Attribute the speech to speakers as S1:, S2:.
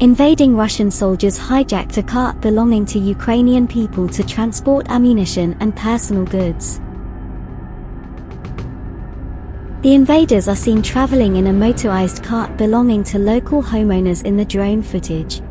S1: Invading Russian soldiers hijacked a cart belonging to Ukrainian people to transport ammunition and personal goods. The invaders are seen traveling in a motorized cart belonging to local homeowners in the drone footage.